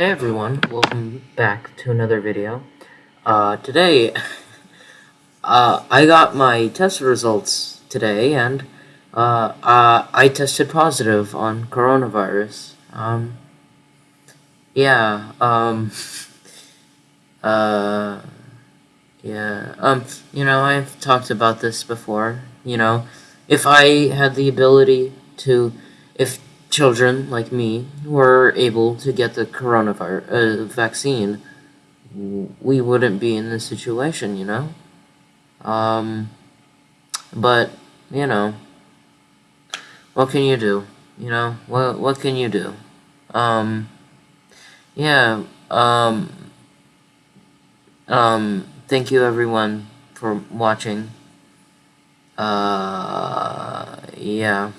Hey everyone, welcome back to another video. Uh, today, uh, I got my test results today, and, uh, uh, I tested positive on coronavirus. Um, yeah, um, uh, yeah, um, you know, I've talked about this before, you know, if I had the ability to, if children like me were able to get the coronavirus uh, vaccine, we wouldn't be in this situation, you know? Um, but, you know, what can you do? You know, what, what can you do? Um, yeah, um, um, thank you everyone for watching. Uh, yeah.